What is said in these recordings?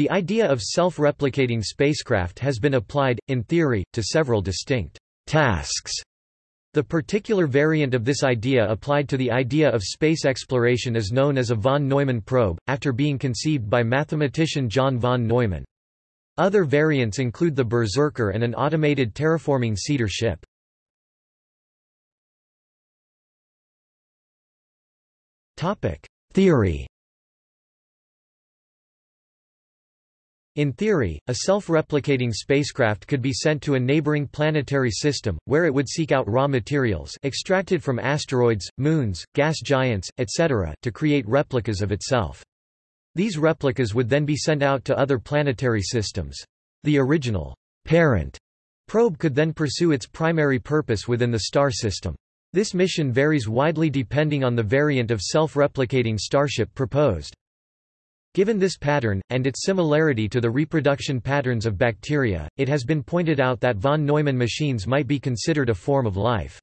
The idea of self-replicating spacecraft has been applied, in theory, to several distinct tasks. The particular variant of this idea applied to the idea of space exploration is known as a von Neumann probe, after being conceived by mathematician John von Neumann. Other variants include the Berserker and an automated terraforming seeder ship. Theory In theory, a self-replicating spacecraft could be sent to a neighboring planetary system, where it would seek out raw materials extracted from asteroids, moons, gas giants, etc. to create replicas of itself. These replicas would then be sent out to other planetary systems. The original parent probe could then pursue its primary purpose within the star system. This mission varies widely depending on the variant of self-replicating starship proposed. Given this pattern, and its similarity to the reproduction patterns of bacteria, it has been pointed out that von Neumann machines might be considered a form of life.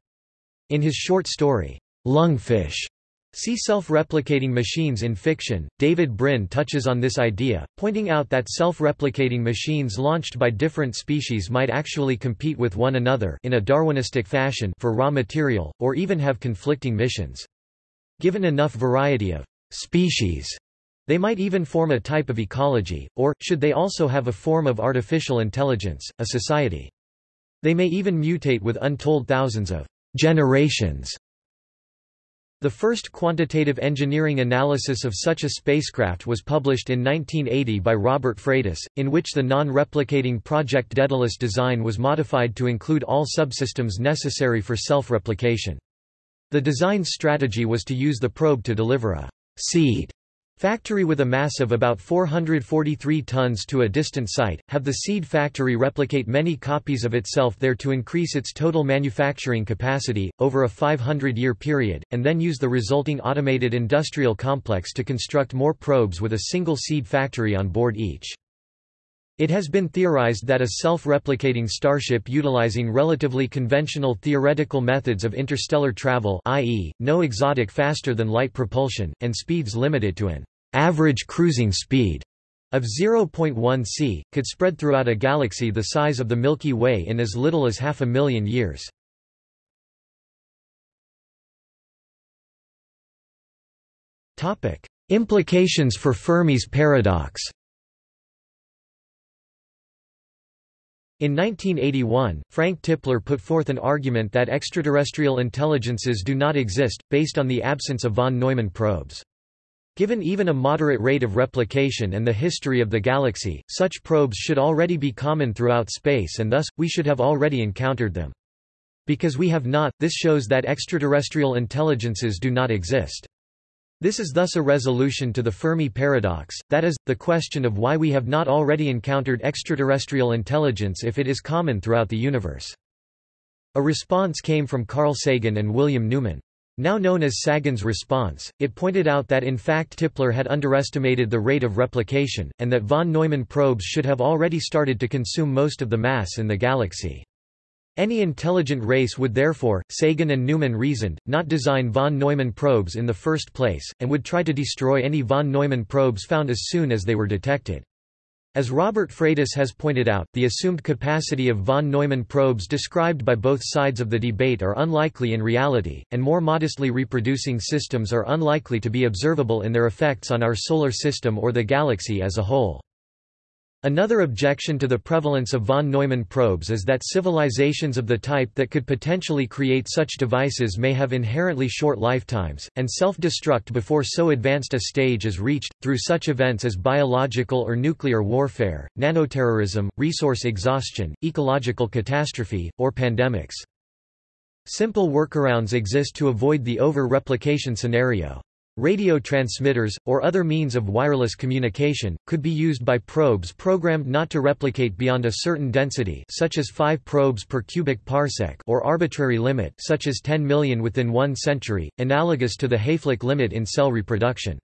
In his short story, Lungfish, See self-replicating machines in fiction. David Brin touches on this idea, pointing out that self-replicating machines launched by different species might actually compete with one another in a Darwinistic fashion for raw material, or even have conflicting missions. Given enough variety of species, they might even form a type of ecology, or, should they also have a form of artificial intelligence, a society. They may even mutate with untold thousands of generations. The first quantitative engineering analysis of such a spacecraft was published in 1980 by Robert Freitas, in which the non-replicating Project Daedalus design was modified to include all subsystems necessary for self-replication. The design strategy was to use the probe to deliver a seed Factory with a mass of about 443 tons to a distant site, have the seed factory replicate many copies of itself there to increase its total manufacturing capacity, over a 500-year period, and then use the resulting automated industrial complex to construct more probes with a single seed factory on board each. It has been theorized that a self-replicating starship utilizing relatively conventional theoretical methods of interstellar travel i.e., no exotic faster-than-light propulsion, and speeds limited to an average cruising speed of 0.1 c, could spread throughout a galaxy the size of the Milky Way in as little as half a million years. Implications for Fermi's paradox In 1981, Frank Tipler put forth an argument that extraterrestrial intelligences do not exist, based on the absence of von Neumann probes. Given even a moderate rate of replication and the history of the galaxy, such probes should already be common throughout space and thus, we should have already encountered them. Because we have not, this shows that extraterrestrial intelligences do not exist. This is thus a resolution to the Fermi paradox, that is, the question of why we have not already encountered extraterrestrial intelligence if it is common throughout the universe. A response came from Carl Sagan and William Newman. Now known as Sagan's response, it pointed out that in fact Tipler had underestimated the rate of replication, and that von Neumann probes should have already started to consume most of the mass in the galaxy. Any intelligent race would therefore, Sagan and Newman reasoned, not design von Neumann probes in the first place, and would try to destroy any von Neumann probes found as soon as they were detected. As Robert Freitas has pointed out, the assumed capacity of von Neumann probes described by both sides of the debate are unlikely in reality, and more modestly reproducing systems are unlikely to be observable in their effects on our solar system or the galaxy as a whole. Another objection to the prevalence of von Neumann probes is that civilizations of the type that could potentially create such devices may have inherently short lifetimes, and self-destruct before so advanced a stage is reached, through such events as biological or nuclear warfare, nanoterrorism, resource exhaustion, ecological catastrophe, or pandemics. Simple workarounds exist to avoid the over-replication scenario. Radio transmitters, or other means of wireless communication, could be used by probes programmed not to replicate beyond a certain density such as 5 probes per cubic parsec or arbitrary limit such as 10 million within one century, analogous to the Hayflick limit in cell reproduction.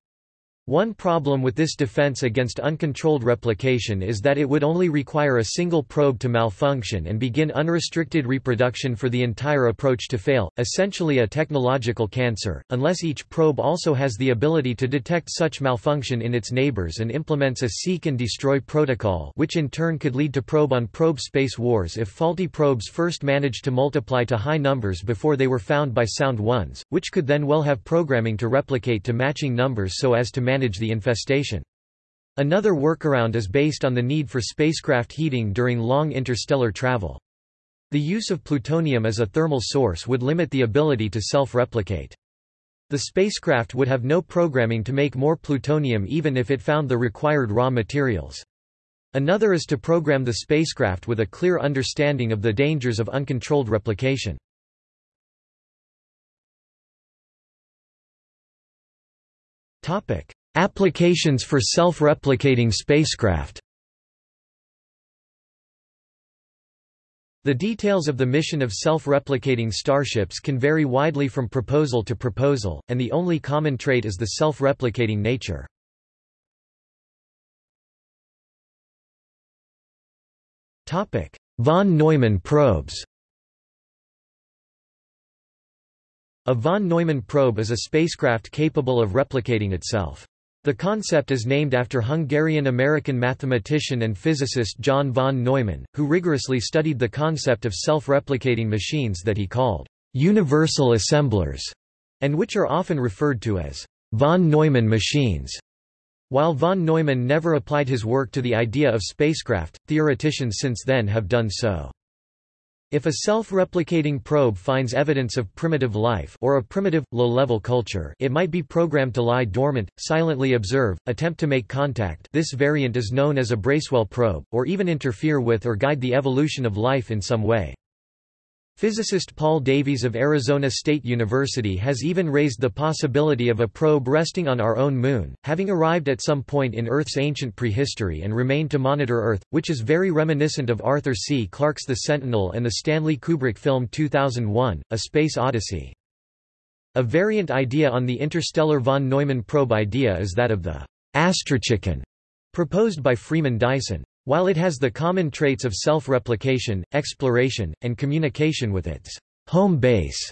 One problem with this defense against uncontrolled replication is that it would only require a single probe to malfunction and begin unrestricted reproduction for the entire approach to fail, essentially a technological cancer, unless each probe also has the ability to detect such malfunction in its neighbors and implements a seek and destroy protocol which in turn could lead to probe-on-probe -probe space wars if faulty probes first managed to multiply to high numbers before they were found by sound ones, which could then well have programming to replicate to matching numbers so as to manage the infestation. Another workaround is based on the need for spacecraft heating during long interstellar travel. The use of plutonium as a thermal source would limit the ability to self-replicate. The spacecraft would have no programming to make more plutonium even if it found the required raw materials. Another is to program the spacecraft with a clear understanding of the dangers of uncontrolled replication. Applications for self-replicating spacecraft The details of the mission of self-replicating starships can vary widely from proposal to proposal, and the only common trait is the self-replicating nature. Von Neumann probes A von Neumann probe is a spacecraft capable of replicating itself. The concept is named after Hungarian-American mathematician and physicist John von Neumann, who rigorously studied the concept of self-replicating machines that he called universal assemblers, and which are often referred to as von Neumann machines. While von Neumann never applied his work to the idea of spacecraft, theoreticians since then have done so. If a self-replicating probe finds evidence of primitive life or a primitive, low-level culture it might be programmed to lie dormant, silently observe, attempt to make contact this variant is known as a Bracewell probe, or even interfere with or guide the evolution of life in some way. Physicist Paul Davies of Arizona State University has even raised the possibility of a probe resting on our own moon, having arrived at some point in Earth's ancient prehistory and remained to monitor Earth, which is very reminiscent of Arthur C. Clarke's The Sentinel and the Stanley Kubrick film 2001, A Space Odyssey. A variant idea on the interstellar von Neumann probe idea is that of the astrochicken, proposed by Freeman Dyson. While it has the common traits of self-replication, exploration, and communication with its home base,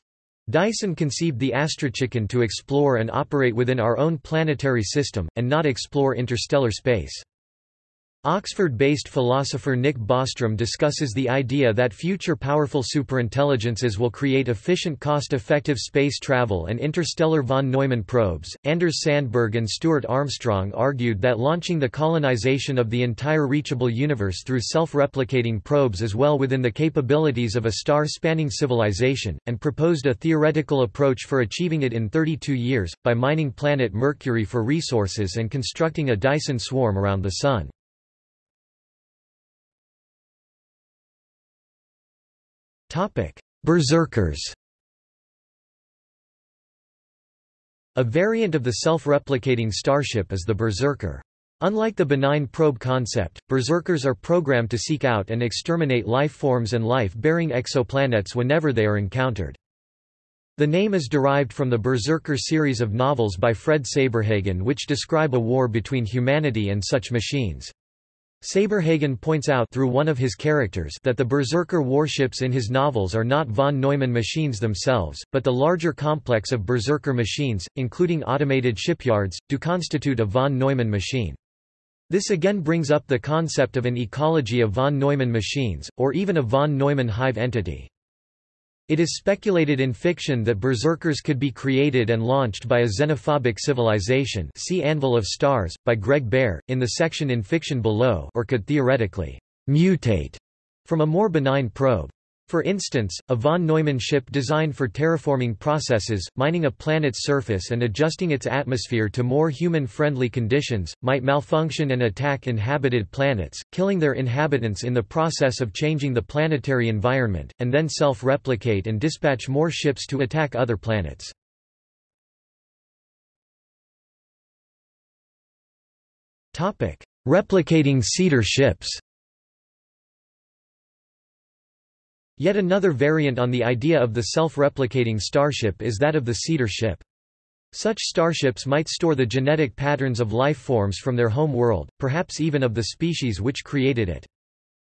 Dyson conceived the astrochicken to explore and operate within our own planetary system, and not explore interstellar space. Oxford-based philosopher Nick Bostrom discusses the idea that future powerful superintelligences will create efficient cost-effective space travel and interstellar von Neumann probes. Anders Sandberg and Stuart Armstrong argued that launching the colonization of the entire reachable universe through self-replicating probes is well within the capabilities of a star-spanning civilization, and proposed a theoretical approach for achieving it in 32 years, by mining planet Mercury for resources and constructing a Dyson swarm around the Sun. Berserkers A variant of the self-replicating starship is the Berserker. Unlike the benign probe concept, berserkers are programmed to seek out and exterminate life forms and life-bearing exoplanets whenever they are encountered. The name is derived from the Berserker series of novels by Fred Saberhagen which describe a war between humanity and such machines. Saberhagen points out through one of his characters that the Berserker warships in his novels are not von Neumann machines themselves, but the larger complex of Berserker machines, including automated shipyards, do constitute a von Neumann machine. This again brings up the concept of an ecology of von Neumann machines, or even a von Neumann hive entity. It is speculated in fiction that berserkers could be created and launched by a xenophobic civilization see Anvil of Stars, by Greg Bear, in the section in fiction below or could theoretically mutate from a more benign probe. For instance, a von Neumann ship designed for terraforming processes, mining a planet's surface and adjusting its atmosphere to more human-friendly conditions, might malfunction and attack inhabited planets, killing their inhabitants in the process of changing the planetary environment, and then self-replicate and dispatch more ships to attack other planets. Replicating seeder ships Yet another variant on the idea of the self-replicating starship is that of the seeder ship. Such starships might store the genetic patterns of life forms from their home world, perhaps even of the species which created it.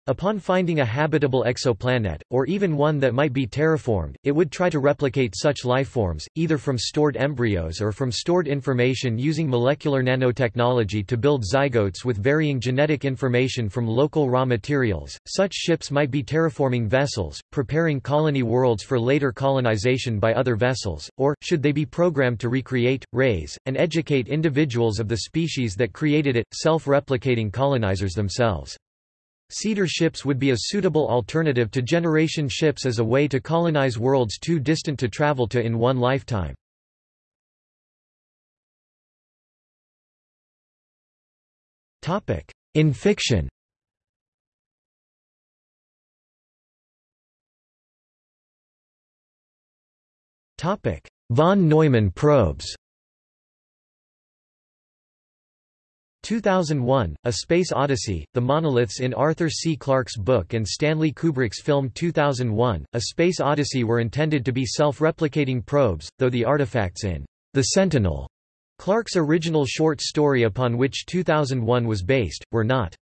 Upon finding a habitable exoplanet, or even one that might be terraformed, it would try to replicate such lifeforms, either from stored embryos or from stored information using molecular nanotechnology to build zygotes with varying genetic information from local raw materials. Such ships might be terraforming vessels, preparing colony worlds for later colonization by other vessels, or, should they be programmed to recreate, raise, and educate individuals of the species that created it, self-replicating colonizers themselves. Seeder ships would be a suitable alternative to generation ships as a way to colonize worlds too distant to travel to in one lifetime. In fiction Von Neumann probes 2001, A Space Odyssey, The Monoliths in Arthur C. Clarke's book and Stanley Kubrick's film 2001, A Space Odyssey were intended to be self-replicating probes, though the artifacts in The Sentinel, Clarke's original short story upon which 2001 was based, were not.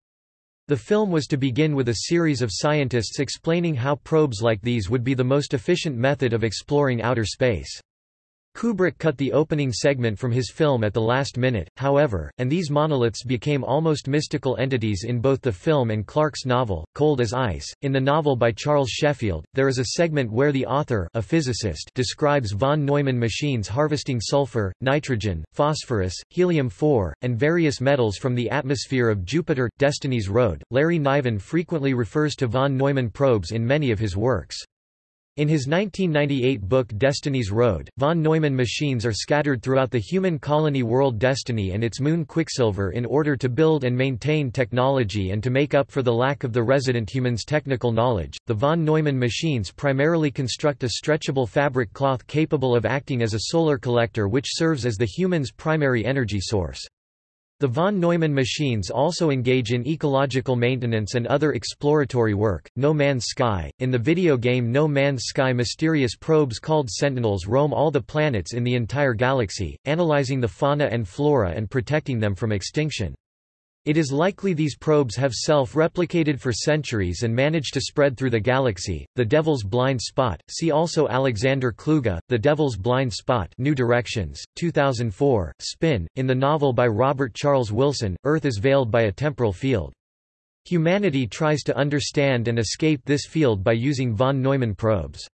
The film was to begin with a series of scientists explaining how probes like these would be the most efficient method of exploring outer space. Kubrick cut the opening segment from his film at the last minute, however, and these monoliths became almost mystical entities in both the film and Clarke's novel, Cold as Ice. In the novel by Charles Sheffield, there is a segment where the author a physicist describes von Neumann machines harvesting sulfur, nitrogen, phosphorus, helium-4, and various metals from the atmosphere of Jupiter. Destiny's Road, Larry Niven frequently refers to von Neumann probes in many of his works. In his 1998 book Destiny's Road, von Neumann machines are scattered throughout the human colony world Destiny and its moon Quicksilver in order to build and maintain technology and to make up for the lack of the resident human's technical knowledge. The von Neumann machines primarily construct a stretchable fabric cloth capable of acting as a solar collector which serves as the human's primary energy source. The von Neumann machines also engage in ecological maintenance and other exploratory work. No Man's Sky In the video game No Man's Sky, mysterious probes called Sentinels roam all the planets in the entire galaxy, analyzing the fauna and flora and protecting them from extinction. It is likely these probes have self-replicated for centuries and managed to spread through the galaxy. The Devil's Blind Spot. See also Alexander Kluge, The Devil's Blind Spot, New Directions, 2004. Spin. In the novel by Robert Charles Wilson, Earth is veiled by a temporal field. Humanity tries to understand and escape this field by using von Neumann probes.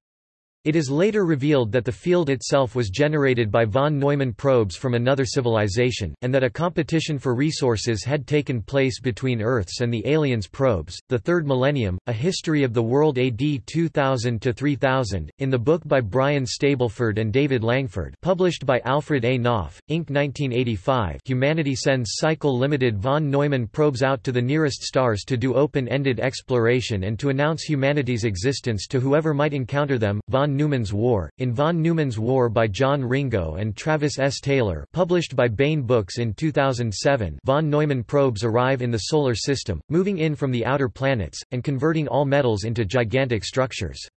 It is later revealed that the field itself was generated by von Neumann probes from another civilization, and that a competition for resources had taken place between Earth's and the aliens' probes. The Third Millennium, A History of the World AD 2000 to 3000, in the book by Brian Stableford and David Langford, published by Alfred A. Knopf, Inc. 1985. Humanity sends cycle-limited von Neumann probes out to the nearest stars to do open-ended exploration and to announce humanity's existence to whoever might encounter them. Von Neumann's War, in Von Neumann's War by John Ringo and Travis S. Taylor published by Baen Books in 2007 von Neumann probes arrive in the Solar System, moving in from the outer planets, and converting all metals into gigantic structures.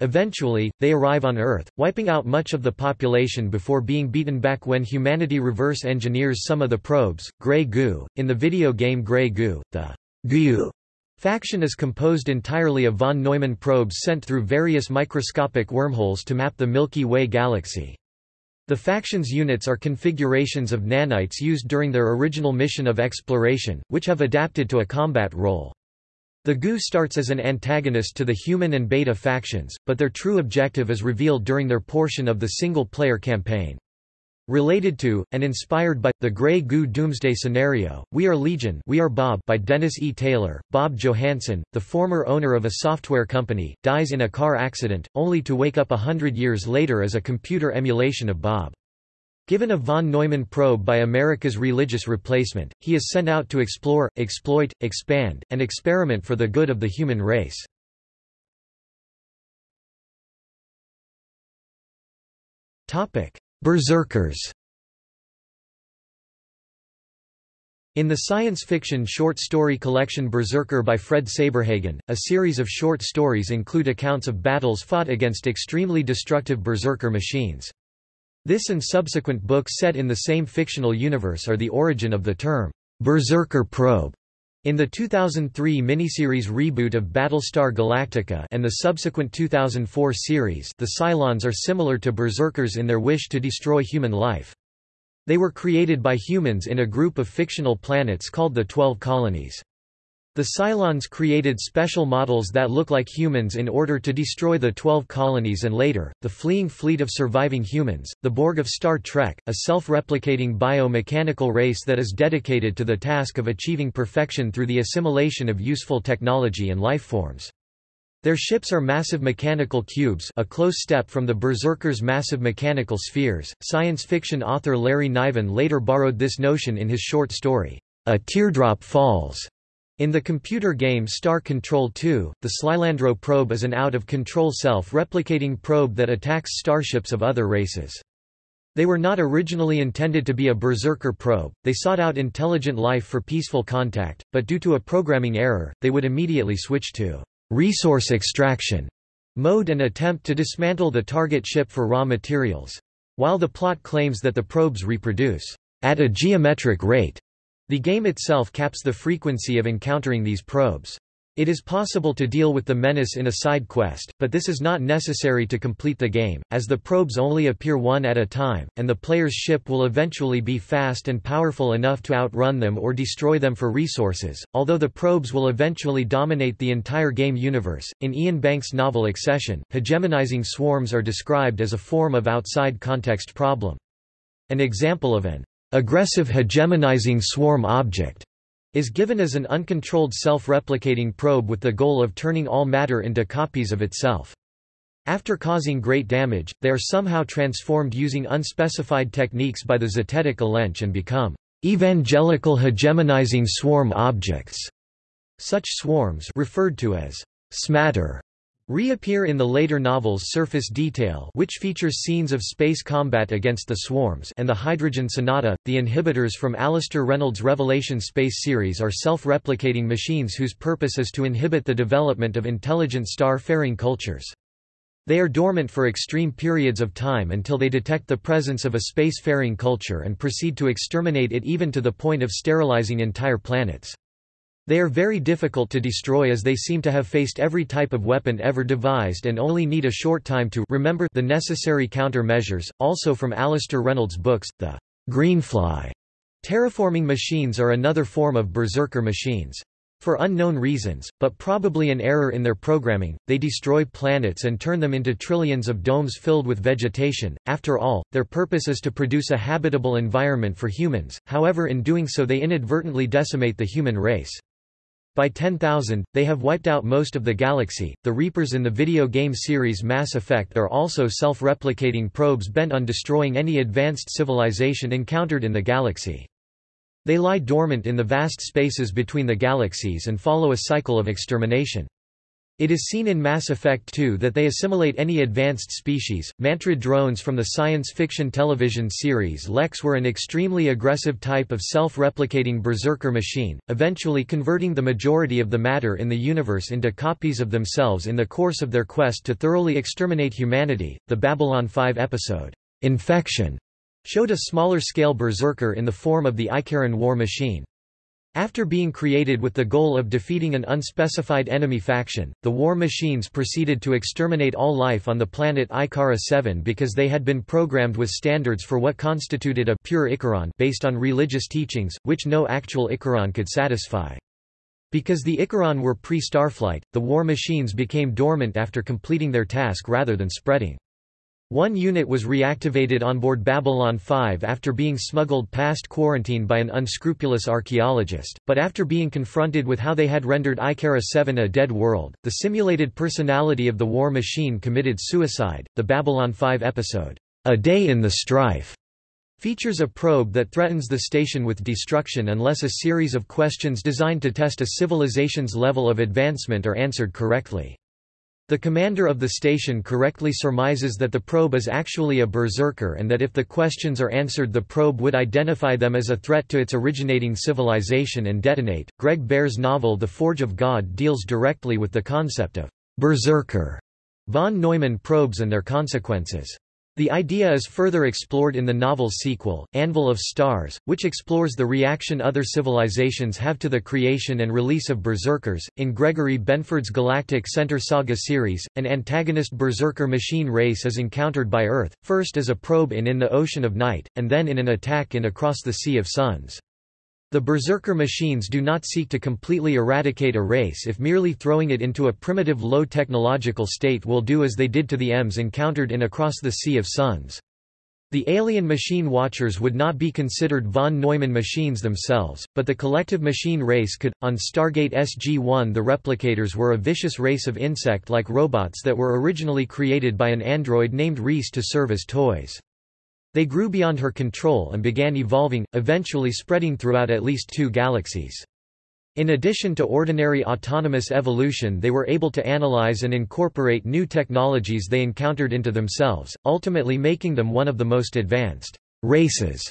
Eventually, they arrive on Earth, wiping out much of the population before being beaten back when humanity reverse engineers some of the probes. Grey Goo. In the video game Grey Goo, the Goo Faction is composed entirely of von Neumann probes sent through various microscopic wormholes to map the Milky Way galaxy. The faction's units are configurations of nanites used during their original mission of exploration, which have adapted to a combat role. The Goo starts as an antagonist to the human and beta factions, but their true objective is revealed during their portion of the single-player campaign. Related to, and inspired by, the Grey Goo Doomsday Scenario, We Are Legion We Are Bob by Dennis E. Taylor, Bob Johansen, the former owner of a software company, dies in a car accident, only to wake up a hundred years later as a computer emulation of Bob. Given a von Neumann probe by America's religious replacement, he is sent out to explore, exploit, expand, and experiment for the good of the human race. Topic: Berserkers In the science fiction short story collection Berserker by Fred Saberhagen, a series of short stories include accounts of battles fought against extremely destructive berserker machines. This and subsequent books set in the same fictional universe are the origin of the term, Berserker probe. In the 2003 miniseries reboot of Battlestar Galactica and the subsequent 2004 series the Cylons are similar to Berserkers in their wish to destroy human life. They were created by humans in a group of fictional planets called the Twelve Colonies. The Cylons created special models that look like humans in order to destroy the Twelve Colonies and later, the fleeing fleet of surviving humans, the Borg of Star Trek, a self-replicating biomechanical race that is dedicated to the task of achieving perfection through the assimilation of useful technology and lifeforms. Their ships are massive mechanical cubes a close step from the Berserkers' massive mechanical spheres. Science fiction author Larry Niven later borrowed this notion in his short story, A Teardrop Falls, in the computer game Star Control 2, the Slylandro probe is an out-of-control self-replicating probe that attacks starships of other races. They were not originally intended to be a berserker probe, they sought out intelligent life for peaceful contact, but due to a programming error, they would immediately switch to resource extraction mode and attempt to dismantle the target ship for raw materials. While the plot claims that the probes reproduce at a geometric rate, the game itself caps the frequency of encountering these probes. It is possible to deal with the menace in a side quest, but this is not necessary to complete the game, as the probes only appear one at a time, and the player's ship will eventually be fast and powerful enough to outrun them or destroy them for resources, although the probes will eventually dominate the entire game universe. In Iain Banks' novel Excession, hegemonizing swarms are described as a form of outside context problem. An example of an aggressive hegemonizing swarm object is given as an uncontrolled self-replicating probe with the goal of turning all matter into copies of itself. After causing great damage, they are somehow transformed using unspecified techniques by the Zetetic Elench and become evangelical hegemonizing swarm objects. Such swarms referred to as smatter reappear in the later novels Surface Detail which features scenes of space combat against the swarms and the Hydrogen Sonata. The inhibitors from Alastair Reynolds' Revelation space series are self-replicating machines whose purpose is to inhibit the development of intelligent star-faring cultures. They are dormant for extreme periods of time until they detect the presence of a space-faring culture and proceed to exterminate it even to the point of sterilizing entire planets. They are very difficult to destroy as they seem to have faced every type of weapon ever devised and only need a short time to remember the necessary countermeasures. Also from Alastair Reynolds' books, the Greenfly terraforming machines are another form of berserker machines. For unknown reasons, but probably an error in their programming, they destroy planets and turn them into trillions of domes filled with vegetation. After all, their purpose is to produce a habitable environment for humans, however in doing so they inadvertently decimate the human race. By 10,000, they have wiped out most of the galaxy. The Reapers in the video game series Mass Effect are also self replicating probes bent on destroying any advanced civilization encountered in the galaxy. They lie dormant in the vast spaces between the galaxies and follow a cycle of extermination. It is seen in Mass Effect 2 that they assimilate any advanced species. Mantrid drones from the science fiction television series Lexx were an extremely aggressive type of self-replicating berserker machine, eventually converting the majority of the matter in the universe into copies of themselves in the course of their quest to thoroughly exterminate humanity. The Babylon 5 episode, Infection, showed a smaller-scale berserker in the form of the Ikarran war machine. After being created with the goal of defeating an unspecified enemy faction, the war machines proceeded to exterminate all life on the planet Ikarra 7 because they had been programmed with standards for what constituted a pure Ikarran based on religious teachings, which no actual Ikarran could satisfy. Because the Ikarran were pre-Starflight, the war machines became dormant after completing their task rather than spreading. One unit was reactivated on board Babylon 5 after being smuggled past quarantine by an unscrupulous archaeologist, but after being confronted with how they had rendered Ikarra 7 a dead world, the simulated personality of the war machine committed suicide. The Babylon 5 episode, A Day in the Strife, features a probe that threatens the station with destruction unless a series of questions designed to test a civilization's level of advancement are answered correctly. The commander of the station correctly surmises that the probe is actually a berserker and that if the questions are answered the probe would identify them as a threat to its originating civilization and detonate. Greg Bear's novel The Forge of God deals directly with the concept of berserker. Von Neumann probes and their consequences. The idea is further explored in the novel's sequel, Anvil of Stars, which explores the reaction other civilizations have to the creation and release of berserkers. In Gregory Benford's Galactic Center Saga series, an antagonist berserker machine race is encountered by Earth, first as a probe in In the Ocean of Night, and then in an attack in Across the Sea of Suns. The berserker machines do not seek to completely eradicate a race if merely throwing it into a primitive low technological state will do as they did to the EMs encountered in Across the Sea of Suns. The alien machine watchers would not be considered von Neumann machines themselves, but the collective machine race could. On Stargate SG-1 the replicators were a vicious race of insect-like robots that were originally created by an android named Reese to serve as toys. They grew beyond her control and began evolving, eventually spreading throughout at least two galaxies. In addition to ordinary autonomous evolution they were able to analyze and incorporate new technologies they encountered into themselves, ultimately making them one of the most advanced races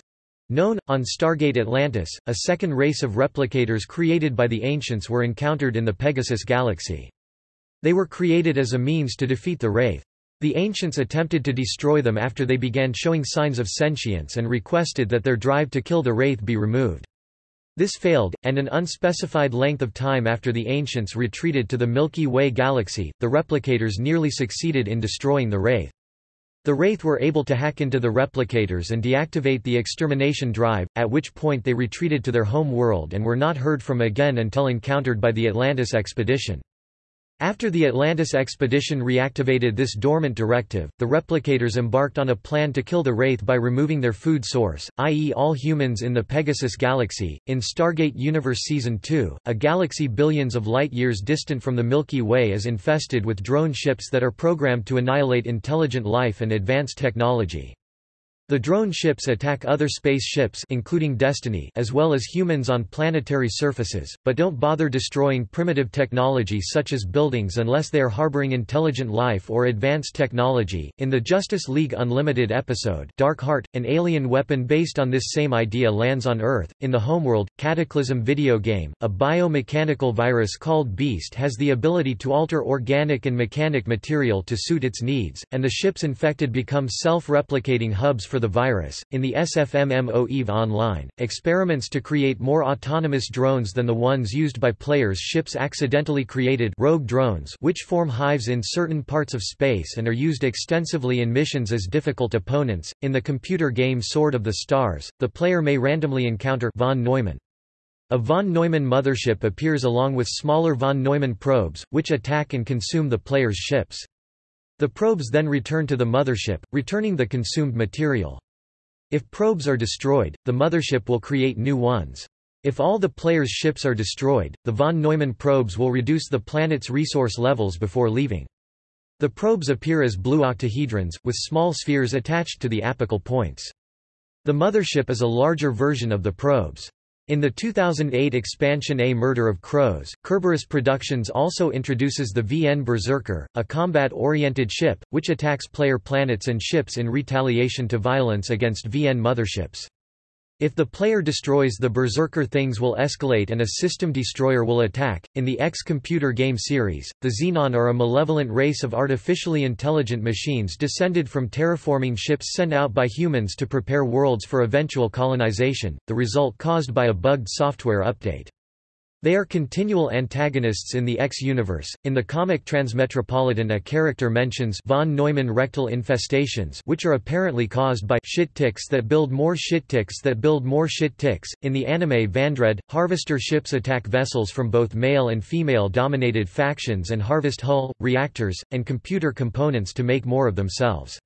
known. On Stargate Atlantis, a second race of replicators created by the Ancients were encountered in the Pegasus galaxy. They were created as a means to defeat the Wraith. The ancients attempted to destroy them after they began showing signs of sentience and requested that their drive to kill the Wraith be removed. This failed, and an unspecified length of time after the ancients retreated to the Milky Way galaxy, the replicators nearly succeeded in destroying the Wraith. The Wraith were able to hack into the replicators and deactivate the extermination drive, at which point they retreated to their home world and were not heard from again until encountered by the Atlantis expedition. After the Atlantis expedition reactivated this dormant directive, the replicators embarked on a plan to kill the Wraith by removing their food source, i.e. all humans in the Pegasus galaxy. In Stargate Universe Season 2, a galaxy billions of light-years distant from the Milky Way is infested with drone ships that are programmed to annihilate intelligent life and advanced technology. The drone ships attack other space ships including Destiny as well as humans on planetary surfaces, but don't bother destroying primitive technology such as buildings unless they are harboring intelligent life or advanced technology. In the Justice League Unlimited episode, Dark Heart, an alien weapon based on this same idea lands on Earth. In the homeworld, Cataclysm video game, a biomechanical virus called Beast has the ability to alter organic and mechanic material to suit its needs, and the ships infected become self-replicating hubs for the virus. In the SFMMO EVE Online, experiments to create more autonomous drones than the ones used by players' ships accidentally created rogue drones which form hives in certain parts of space and are used extensively in missions as difficult opponents. In the computer game Sword of the Stars, the player may randomly encounter von Neumann. A von Neumann mothership appears along with smaller von Neumann probes, which attack and consume the player's ships. The probes then return to the mothership, returning the consumed material. If probes are destroyed, the mothership will create new ones. If all the player's ships are destroyed, the von Neumann probes will reduce the planet's resource levels before leaving. The probes appear as blue octahedrons, with small spheres attached to the apical points. The mothership is a larger version of the probes. In the 2008 expansion A Murder of Crows, Kerberos Productions also introduces the VN Berserker, a combat-oriented ship, which attacks player planets and ships in retaliation to violence against VN motherships. If the player destroys the Berserker things will escalate and a system destroyer will attack. In the X computer game series, the Xenon are a malevolent race of artificially intelligent machines descended from terraforming ships sent out by humans to prepare worlds for eventual colonization, the result caused by a bugged software update. They are continual antagonists in the X-universe. In the comic Transmetropolitan a character mentions von Neumann rectal infestations which are apparently caused by shit ticks that build more shit ticks that build more shit ticks. In the anime Vandred, harvester ships attack vessels from both male and female dominated factions and harvest hull, reactors, and computer components to make more of themselves.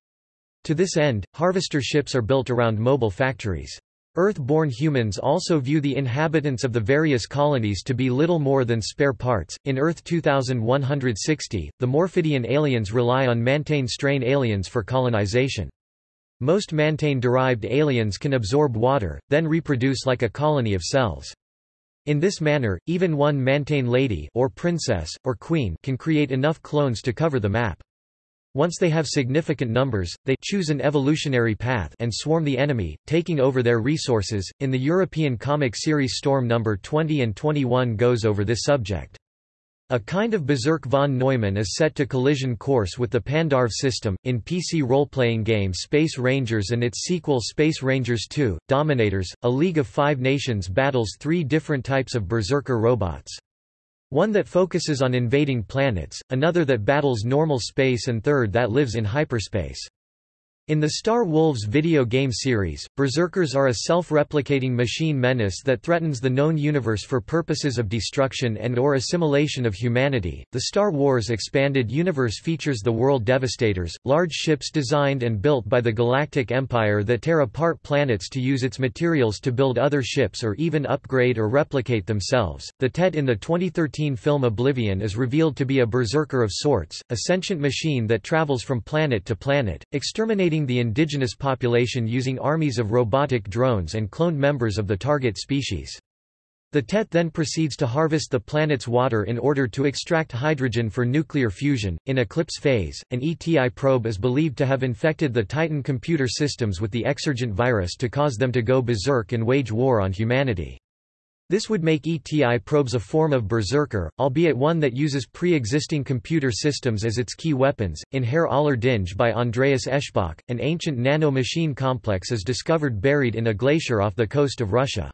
To this end, harvester ships are built around mobile factories. Earth-born humans also view the inhabitants of the various colonies to be little more than spare parts. In Earth 2160, the Morphidian aliens rely on Mantane strain aliens for colonization. Most Mantane-derived aliens can absorb water, then reproduce like a colony of cells. In this manner, even one Mantane lady or princess, or queen can create enough clones to cover the map. Once they have significant numbers, they choose an evolutionary path and swarm the enemy, taking over their resources. In the European comic series Storm number 20 and 21 goes over this subject. A kind of Berserk von Neumann is set to collision course with the Pandarve system, in PC role-playing game Space Rangers and its sequel Space Rangers 2, Dominators, a League of Five Nations battles three different types of Berserker robots. One that focuses on invading planets, another that battles normal space and third that lives in hyperspace. In the Star Wolves video game series, Berserkers are a self-replicating machine menace that threatens the known universe for purposes of destruction and or assimilation of humanity. The Star Wars expanded universe features the World Devastators, large ships designed and built by the Galactic Empire that tear apart planets to use its materials to build other ships or even upgrade or replicate themselves. The Tet in the 2013 film Oblivion is revealed to be a berserker of sorts, a sentient machine that travels from planet to planet, exterminating the indigenous population using armies of robotic drones and cloned members of the target species. The TET then proceeds to harvest the planet's water in order to extract hydrogen for nuclear fusion. In eclipse phase, an ETI probe is believed to have infected the Titan computer systems with the Exurgent virus to cause them to go berserk and wage war on humanity. This would make ETI probes a form of berserker, albeit one that uses pre-existing computer systems as its key weapons. In Herr aller Dinge by Andreas Eschbach, an ancient nano-machine complex is discovered buried in a glacier off the coast of Russia.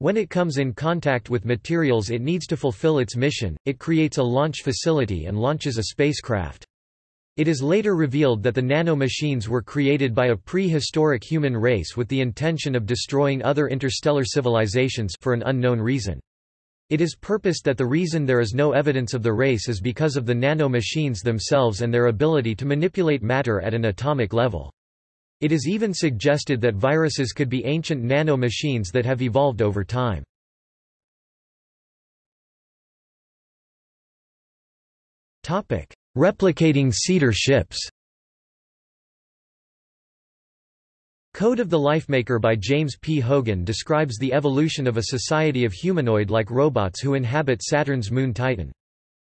When it comes in contact with materials it needs to fulfill its mission, it creates a launch facility and launches a spacecraft. It is later revealed that the nano-machines were created by a prehistoric human race with the intention of destroying other interstellar civilizations for an unknown reason. It is purposed that the reason there is no evidence of the race is because of the nano-machines themselves and their ability to manipulate matter at an atomic level. It is even suggested that viruses could be ancient nano-machines that have evolved over time. Topic: Replicating seeder ships Code of the Lifemaker by James P. Hogan describes the evolution of a society of humanoid-like robots who inhabit Saturn's moon Titan.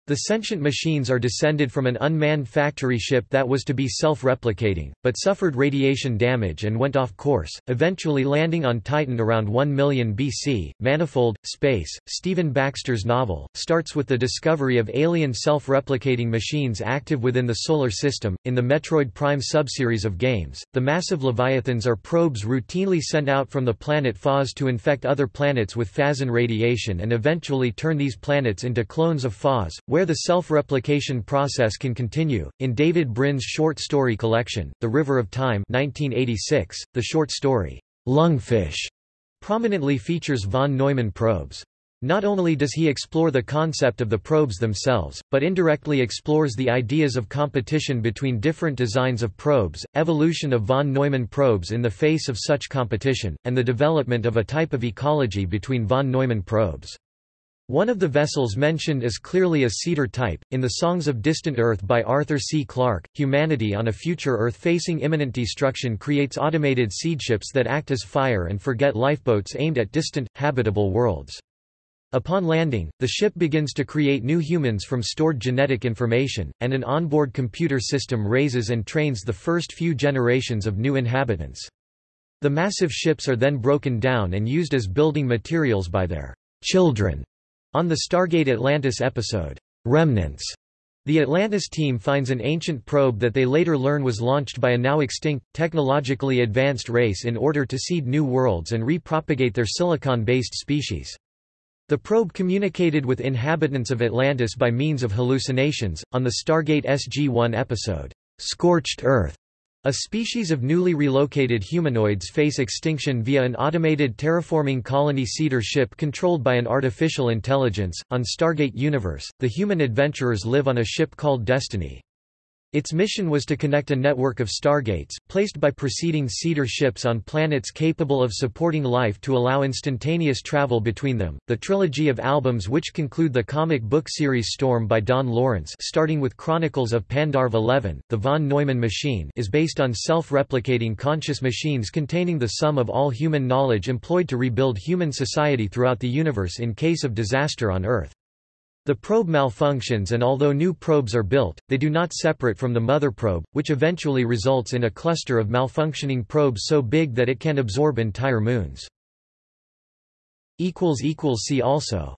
The sentient machines are descended from an unmanned factory ship that was to be self-replicating, but suffered radiation damage and went off course, eventually landing on Titan around 1 million BC. Manifold, Space, Stephen Baxter's novel, starts with the discovery of alien self-replicating machines active within the Solar System. In the Metroid Prime subseries of games, the massive Leviathans are probes routinely sent out from the planet Phaaze to infect other planets with Phazon radiation and eventually turn these planets into clones of Phaaze, where the self-replication process can continue. In David Brin's short story collection, The River of Time 1986, the short story, Lungfish, prominently features von Neumann probes. Not only does he explore the concept of the probes themselves, but indirectly explores the ideas of competition between different designs of probes, evolution of von Neumann probes in the face of such competition, and the development of a type of ecology between von Neumann probes. One of the vessels mentioned is clearly a seeder type. In the Songs of Distant Earth by Arthur C. Clarke, humanity on a future Earth facing imminent destruction creates automated seedships that act as fire and forget lifeboats aimed at distant, habitable worlds. Upon landing, the ship begins to create new humans from stored genetic information, and an onboard computer system raises and trains the first few generations of new inhabitants. The massive ships are then broken down and used as building materials by their children on the Stargate Atlantis episode, Remnants, the Atlantis team finds an ancient probe that they later learn was launched by a now extinct, technologically advanced race in order to seed new worlds and repropagate their silicon-based species. The probe communicated with inhabitants of Atlantis by means of hallucinations. On the Stargate SG-1 episode, Scorched Earth, a species of newly relocated humanoids face extinction via an automated terraforming colony seeder ship controlled by an artificial intelligence. On Stargate Universe, the human adventurers live on a ship called Destiny. Its mission was to connect a network of stargates, placed by preceding seeder ships on planets capable of supporting life to allow instantaneous travel between them. The trilogy of albums which conclude the comic book series Storm by Don Lawrence, starting with Chronicles of Pandarve 11, The von Neumann Machine, is based on self-replicating conscious machines containing the sum of all human knowledge employed to rebuild human society throughout the universe in case of disaster on Earth. The probe malfunctions and although new probes are built, they do not separate from the mother probe, which eventually results in a cluster of malfunctioning probes so big that it can absorb entire moons. See also